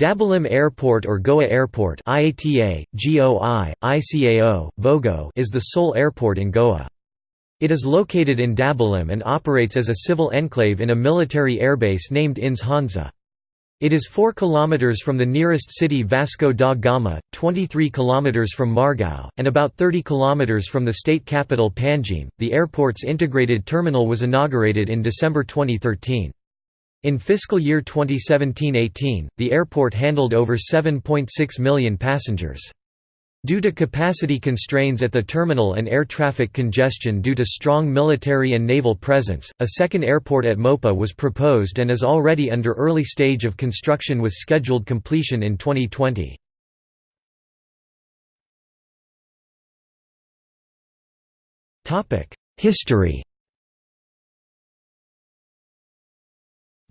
Dabolim Airport or Goa Airport IATA, GOI, ICAO, Vogo is the sole airport in Goa. It is located in Dabolim and operates as a civil enclave in a military airbase named INS Hansa. It is 4 km from the nearest city Vasco da Gama, 23 km from Margao, and about 30 km from the state capital Panjim. The airport's integrated terminal was inaugurated in December 2013. In fiscal year 2017–18, the airport handled over 7.6 million passengers. Due to capacity constraints at the terminal and air traffic congestion due to strong military and naval presence, a second airport at Mopa was proposed and is already under early stage of construction with scheduled completion in 2020. History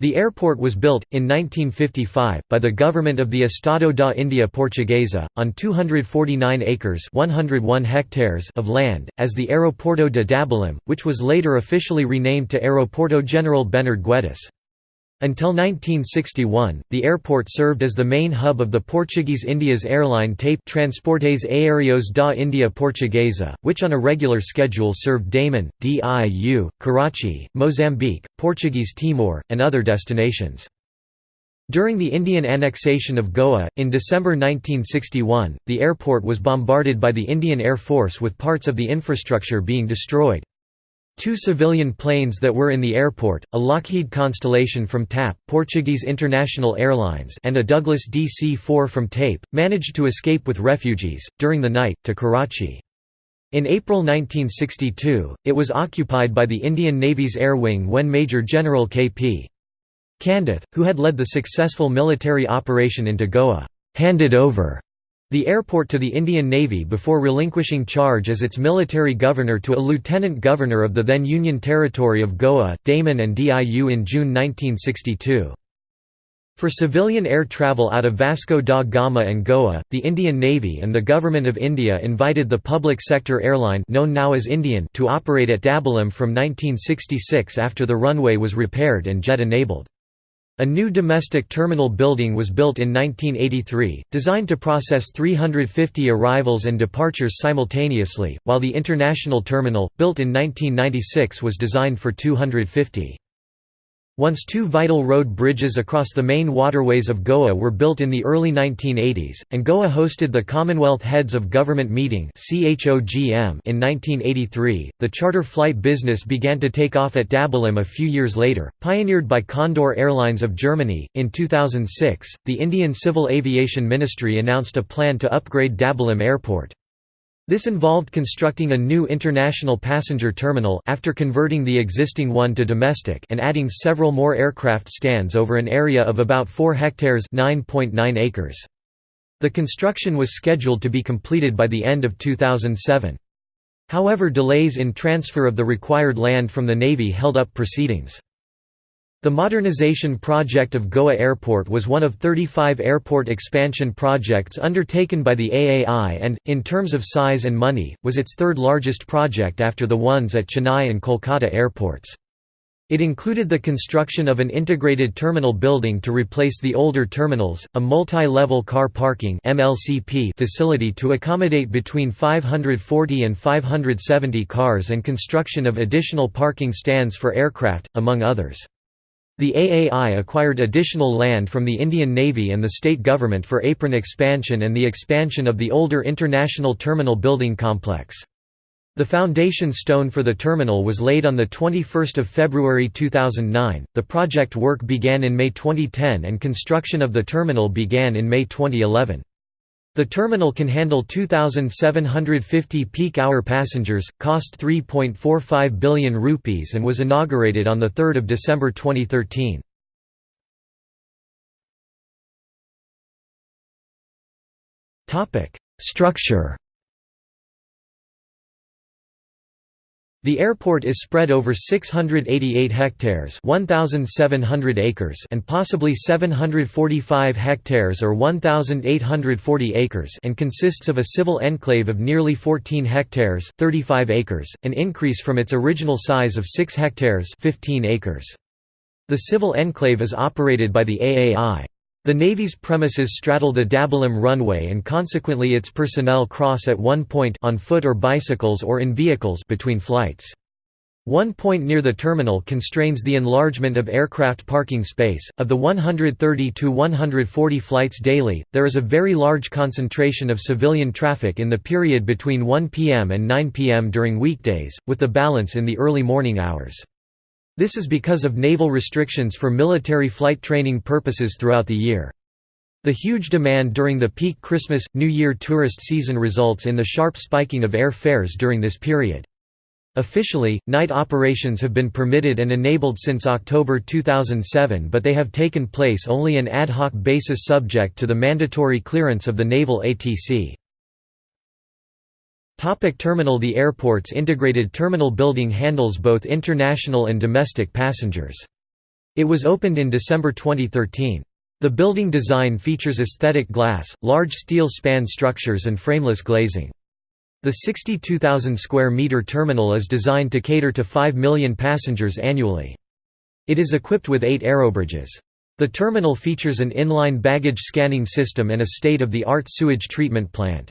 The airport was built, in 1955, by the government of the Estado da India Portuguesa, on 249 acres 101 hectares of land, as the Aeroporto de Dabolim, which was later officially renamed to Aeroporto General Bernard Guedes. Until 1961, the airport served as the main hub of the Portuguese India's airline TAPE Transportes Aéreos da India Portuguesa, which on a regular schedule served Daman, Diu, Karachi, Mozambique, Portuguese Timor, and other destinations. During the Indian annexation of Goa, in December 1961, the airport was bombarded by the Indian Air Force with parts of the infrastructure being destroyed. Two civilian planes that were in the airport, a Lockheed Constellation from TAP Portuguese International Airlines and a Douglas DC-4 from TAPE, managed to escape with refugees, during the night, to Karachi. In April 1962, it was occupied by the Indian Navy's Air Wing when Major General K.P. Candeth, who had led the successful military operation into Goa, handed over the airport to the Indian Navy before relinquishing charge as its military governor to a lieutenant governor of the then Union Territory of Goa, Daman and Diu in June 1962. For civilian air travel out of Vasco da Gama and Goa, the Indian Navy and the Government of India invited the public sector airline known now as Indian to operate at Dabolim from 1966 after the runway was repaired and jet-enabled. A new domestic terminal building was built in 1983, designed to process 350 arrivals and departures simultaneously, while the international terminal, built in 1996 was designed for 250. Once two vital road bridges across the main waterways of Goa were built in the early 1980s, and Goa hosted the Commonwealth Heads of Government Meeting in 1983, the charter flight business began to take off at Dabolim a few years later, pioneered by Condor Airlines of Germany. In 2006, the Indian Civil Aviation Ministry announced a plan to upgrade Dabolim Airport. This involved constructing a new international passenger terminal after converting the existing one to domestic and adding several more aircraft stands over an area of about 4 hectares (9.9 acres. The construction was scheduled to be completed by the end of 2007. However delays in transfer of the required land from the Navy held up proceedings. The modernization project of Goa Airport was one of 35 airport expansion projects undertaken by the AAI and, in terms of size and money, was its third largest project after the ones at Chennai and Kolkata airports. It included the construction of an integrated terminal building to replace the older terminals, a multi-level car parking facility to accommodate between 540 and 570 cars and construction of additional parking stands for aircraft, among others. The AAI acquired additional land from the Indian Navy and the state government for apron expansion and the expansion of the older International Terminal building complex. The foundation stone for the terminal was laid on 21 February 2009. The project work began in May 2010 and construction of the terminal began in May 2011. The terminal can handle 2,750 peak-hour passengers, cost 3.45 billion rupees and was inaugurated on 3 December 2013. Structure The airport is spread over 688 hectares 1,700 acres and possibly 745 hectares or 1,840 acres and consists of a civil enclave of nearly 14 hectares 35 acres, an increase from its original size of 6 hectares 15 acres. The civil enclave is operated by the AAI. The Navy's premises straddle the Dabolim runway and consequently its personnel cross at one point on foot or bicycles or in vehicles between flights. One point near the terminal constrains the enlargement of aircraft parking space. Of the 130 to 140 flights daily, there is a very large concentration of civilian traffic in the period between 1 p.m. and 9 p.m. during weekdays, with the balance in the early morning hours. This is because of naval restrictions for military flight training purposes throughout the year. The huge demand during the peak Christmas, New Year tourist season results in the sharp spiking of air fares during this period. Officially, night operations have been permitted and enabled since October 2007 but they have taken place only an ad hoc basis subject to the mandatory clearance of the Naval ATC. Topic terminal The airport's integrated terminal building handles both international and domestic passengers. It was opened in December 2013. The building design features aesthetic glass, large steel span structures and frameless glazing. The 62,000 square meter terminal is designed to cater to 5 million passengers annually. It is equipped with eight aerobridges. The terminal features an inline baggage scanning system and a state-of-the-art sewage treatment plant.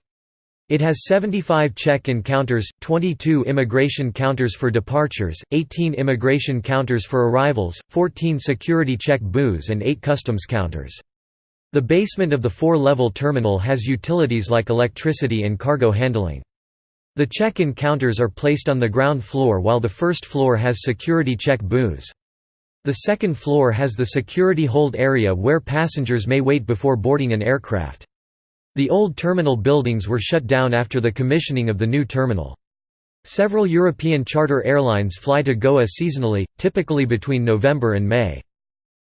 It has 75 check-in counters, 22 immigration counters for departures, 18 immigration counters for arrivals, 14 security check booths and 8 customs counters. The basement of the four-level terminal has utilities like electricity and cargo handling. The check-in counters are placed on the ground floor while the first floor has security check booths. The second floor has the security hold area where passengers may wait before boarding an aircraft. The old terminal buildings were shut down after the commissioning of the new terminal. Several European charter airlines fly to Goa seasonally, typically between November and May.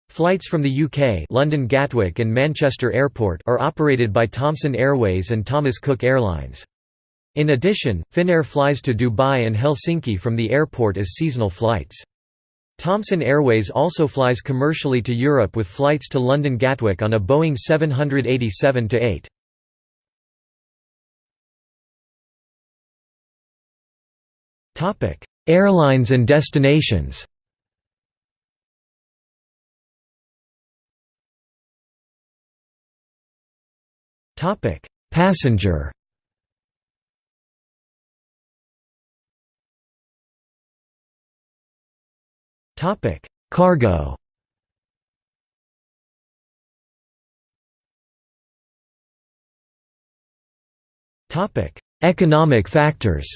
Flights from the UK London Gatwick and Manchester Airport are operated by Thomson Airways and Thomas Cook Airlines. In addition, Finnair flies to Dubai and Helsinki from the airport as seasonal flights. Thomson Airways also flies commercially to Europe with flights to London Gatwick on a Boeing 787-8. Topic: Airlines and destinations. Topic: Passenger. Topic: Cargo. Topic: Economic factors.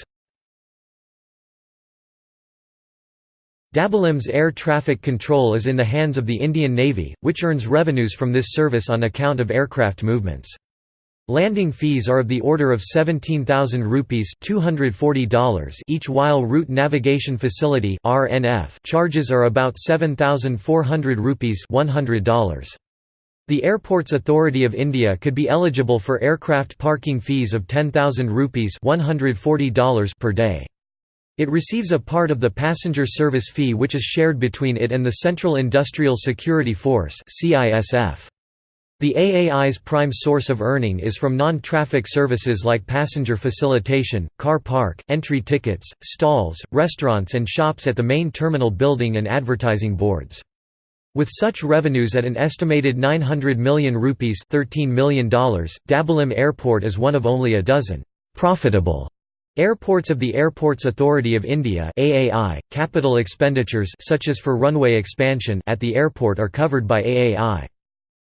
Dabolim's air traffic control is in the hands of the Indian Navy, which earns revenues from this service on account of aircraft movements. Landing fees are of the order of 17,000 rupees $240 each while Route Navigation Facility RNF charges are about 7,400 rupees $100. The Airports Authority of India could be eligible for aircraft parking fees of 10,000 rupees $140 per day. It receives a part of the passenger service fee which is shared between it and the Central Industrial Security Force The AAI's prime source of earning is from non-traffic services like passenger facilitation, car park, entry tickets, stalls, restaurants and shops at the main terminal building and advertising boards. With such revenues at an estimated 900 million rupees $13 million, Dabolim Airport is one of only a dozen profitable Airports of the Airports Authority of India AAI, capital expenditures such as for runway expansion at the airport are covered by AAI.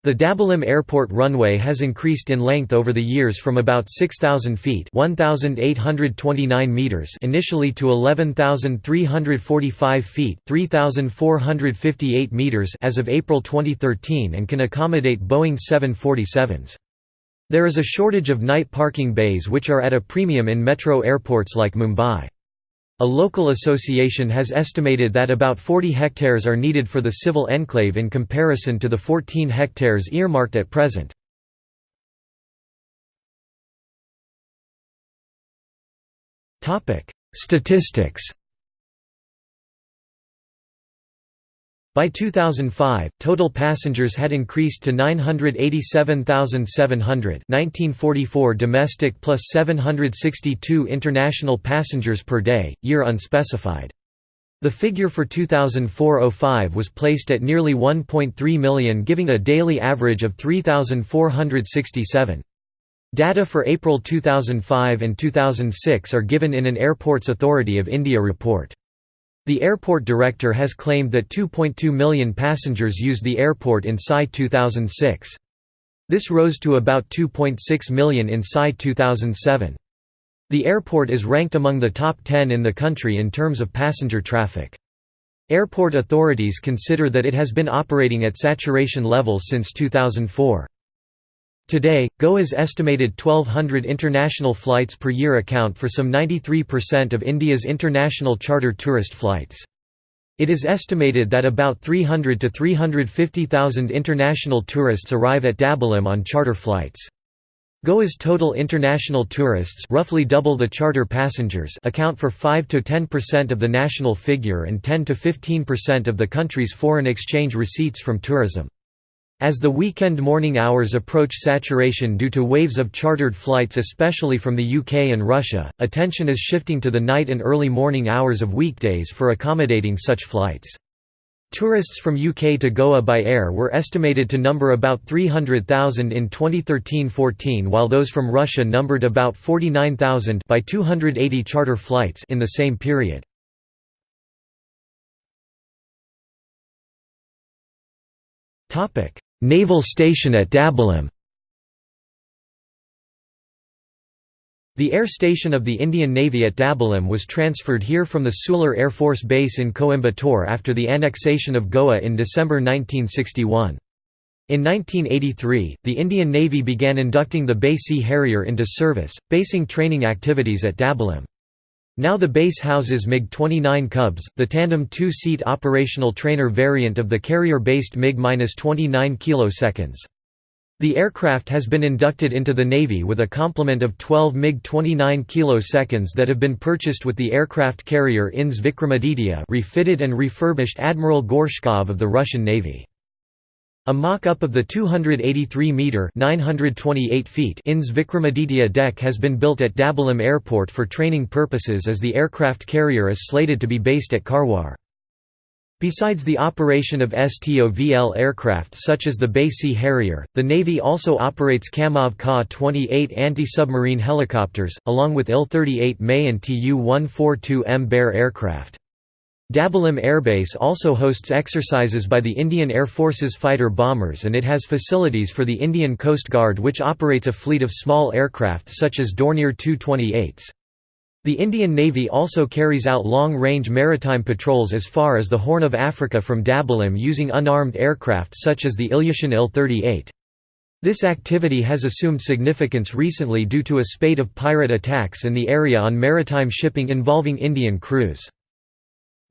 The Dabolim Airport runway has increased in length over the years from about 6,000 feet meters initially to 11,345 feet 3,458 meters as of April 2013 and can accommodate Boeing 747s. There is a shortage of night parking bays which are at a premium in metro airports like Mumbai. A local association has estimated that about 40 hectares are needed for the civil enclave in comparison to the 14 hectares earmarked at present. Statistics By 2005, total passengers had increased to 987,700 1944 domestic plus 762 international passengers per day, year unspecified. The figure for 2004–05 was placed at nearly 1.3 million giving a daily average of 3,467. Data for April 2005 and 2006 are given in an Airports Authority of India report. The airport director has claimed that 2.2 million passengers used the airport in SI 2006. This rose to about 2.6 million in SI 2007. The airport is ranked among the top 10 in the country in terms of passenger traffic. Airport authorities consider that it has been operating at saturation levels since 2004. Today, Goa's estimated 1,200 international flights per year account for some 93% of India's international charter tourist flights. It is estimated that about 300 to 350,000 international tourists arrive at Dabolim on charter flights. Goa's total international tourists roughly double the charter passengers account for 5 to 10% of the national figure and 10 to 15% of the country's foreign exchange receipts from tourism. As the weekend morning hours approach saturation due to waves of chartered flights especially from the UK and Russia, attention is shifting to the night and early morning hours of weekdays for accommodating such flights. Tourists from UK to Goa by air were estimated to number about 300,000 in 2013–14 while those from Russia numbered about 49,000 by 280 charter flights in the same period. Naval station at Dabolim The air station of the Indian Navy at Dabolim was transferred here from the Sulur Air Force Base in Coimbatore after the annexation of Goa in December 1961. In 1983, the Indian Navy began inducting the BAe Sea Harrier into service, basing training activities at Dabolim. Now the base houses MiG-29 Cubs, the tandem two-seat operational trainer variant of the carrier-based MiG-29 kS. The aircraft has been inducted into the Navy with a complement of 12 MiG-29 kS that have been purchased with the aircraft carrier INS Vikramaditya refitted and refurbished Admiral Gorshkov of the Russian Navy. A mock-up of the 283-metre INS Vikramaditya deck has been built at Dabolim Airport for training purposes as the aircraft carrier is slated to be based at Karwar. Besides the operation of STOVL aircraft such as the BAe Sea Harrier, the Navy also operates Kamov Ka-28 anti-submarine helicopters, along with Il-38 ME and Tu-142M Bear aircraft. Dabolim Airbase also hosts exercises by the Indian Air Force's fighter bombers and it has facilities for the Indian Coast Guard which operates a fleet of small aircraft such as Dornier Tu-28s. The Indian Navy also carries out long-range maritime patrols as far as the Horn of Africa from Dabolim using unarmed aircraft such as the Ilyushin Il-38. This activity has assumed significance recently due to a spate of pirate attacks in the area on maritime shipping involving Indian crews.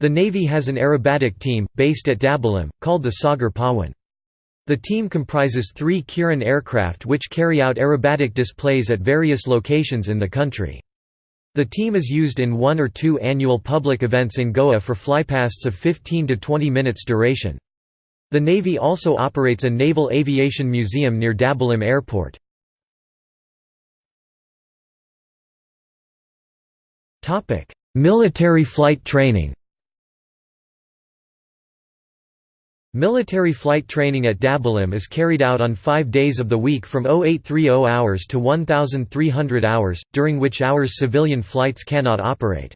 The Navy has an aerobatic team, based at Dabolim, called the Sagar Pawan. The team comprises three Kiran aircraft which carry out aerobatic displays at various locations in the country. The team is used in one or two annual public events in Goa for flypasts of 15 to 20 minutes duration. The Navy also operates a Naval Aviation Museum near Dabolim Airport. Military flight training Military flight training at Dabolim is carried out on five days of the week from 0830 hours to 1300 hours, during which hours civilian flights cannot operate.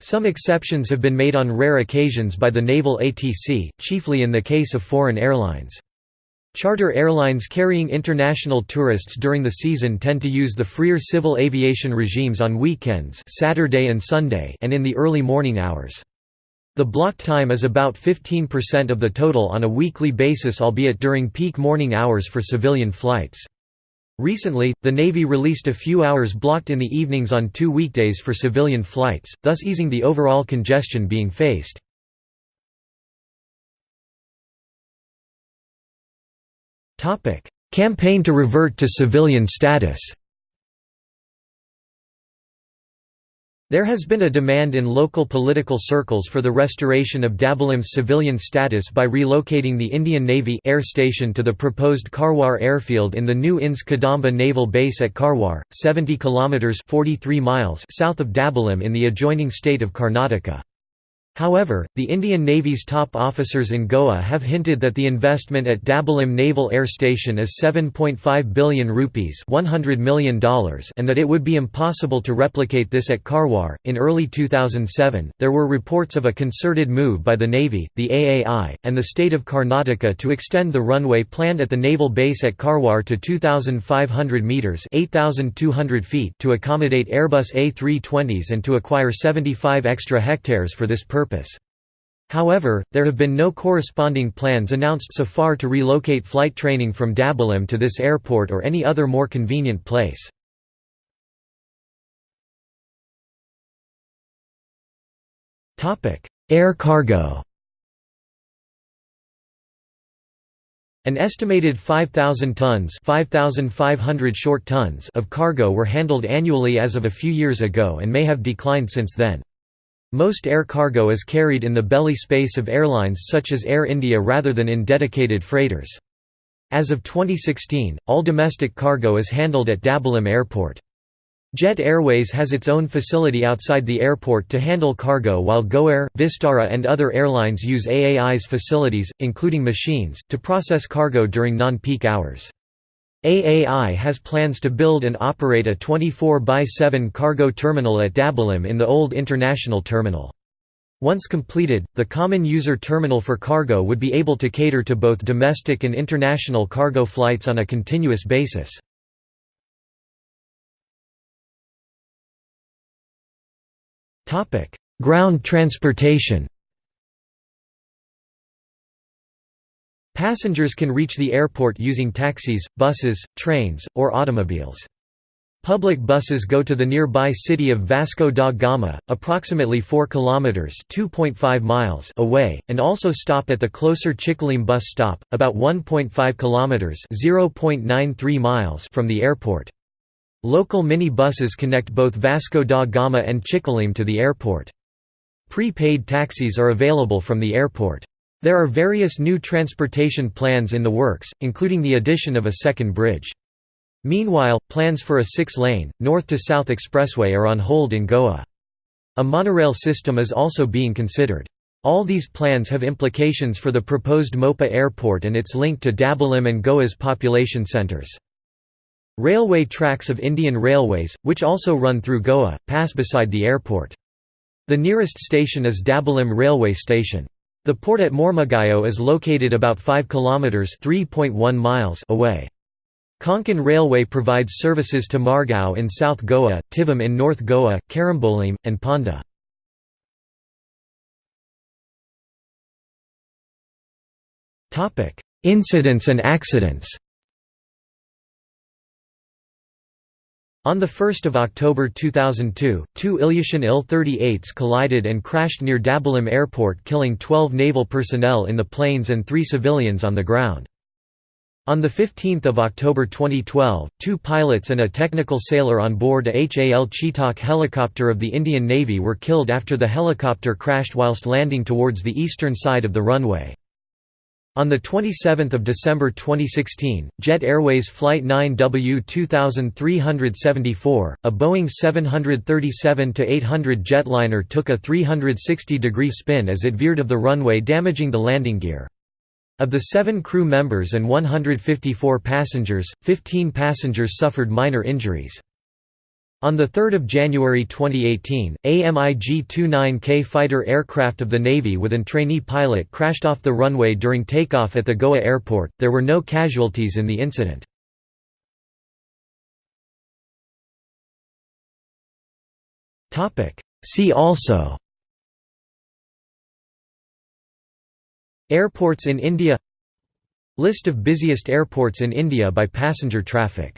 Some exceptions have been made on rare occasions by the Naval ATC, chiefly in the case of foreign airlines. Charter airlines carrying international tourists during the season tend to use the freer civil aviation regimes on weekends Saturday and, Sunday and in the early morning hours. The block time is about 15% of the total on a weekly basis albeit during peak morning hours for civilian flights. Recently, the Navy released a few hours blocked in the evenings on two weekdays for civilian flights, thus easing the overall congestion being faced. Campaign to revert to civilian status There has been a demand in local political circles for the restoration of Dabolim's civilian status by relocating the Indian Navy air station to the proposed Karwar airfield in the new INS Kadamba Naval Base at Karwar, 70 kilometers 43 miles south of Dabolim in the adjoining state of Karnataka. However, the Indian Navy's top officers in Goa have hinted that the investment at Dabolim Naval Air Station is 7.5 billion rupees $100 million and that it would be impossible to replicate this at Karwar. In early 2007, there were reports of a concerted move by the Navy, the AAI, and the state of Karnataka to extend the runway planned at the naval base at Karwar to 2,500 metres 8,200 feet to accommodate Airbus A320s and to acquire 75 extra hectares for this purpose purpose. However, there have been no corresponding plans announced so far to relocate flight training from Dabolim to this airport or any other more convenient place. Air cargo An estimated 5,000 tons 5,500 short tons of cargo were handled annually as of a few years ago and may have declined since then. Most air cargo is carried in the belly space of airlines such as Air India rather than in dedicated freighters. As of 2016, all domestic cargo is handled at Dabolim Airport. Jet Airways has its own facility outside the airport to handle cargo while GoAir, Vistara and other airlines use AAI's facilities, including machines, to process cargo during non-peak hours. AAI has plans to build and operate a 24 by 7 cargo terminal at Dabolim in the old international terminal. Once completed, the common user terminal for cargo would be able to cater to both domestic and international cargo flights on a continuous basis. Ground transportation Passengers can reach the airport using taxis, buses, trains, or automobiles. Public buses go to the nearby city of Vasco da Gama, approximately 4 kilometers (2.5 miles) away, and also stop at the closer Chicalim bus stop, about 1.5 kilometers (0.93 miles) from the airport. Local mini buses connect both Vasco da Gama and Chicalim to the airport. Pre-paid taxis are available from the airport. There are various new transportation plans in the works, including the addition of a second bridge. Meanwhile, plans for a six-lane, north-to-south expressway are on hold in Goa. A monorail system is also being considered. All these plans have implications for the proposed Mopa airport and its link to Dabolim and Goa's population centres. Railway tracks of Indian Railways, which also run through Goa, pass beside the airport. The nearest station is Dabolim Railway Station. The port at Mormugao is located about 5 kilometers (3.1 miles) away. Konkan Railway provides services to Margao in South Goa, Thivim in North Goa, Karambolim, and Ponda. Incidents and accidents On 1 October 2002, two Ilyushin Il-38s collided and crashed near Dabolim Airport killing 12 naval personnel in the planes and three civilians on the ground. On 15 October 2012, two pilots and a technical sailor on board a HAL Chetak helicopter of the Indian Navy were killed after the helicopter crashed whilst landing towards the eastern side of the runway. On 27 December 2016, Jet Airways Flight 9W 2374, a Boeing 737-800 jetliner took a 360-degree spin as it veered of the runway damaging the landing gear. Of the seven crew members and 154 passengers, 15 passengers suffered minor injuries. On 3 January 2018, a MiG-29K fighter aircraft of the Navy with an trainee pilot crashed off the runway during takeoff at the Goa airport, there were no casualties in the incident. See also. Airports in India. List of busiest airports in India by passenger traffic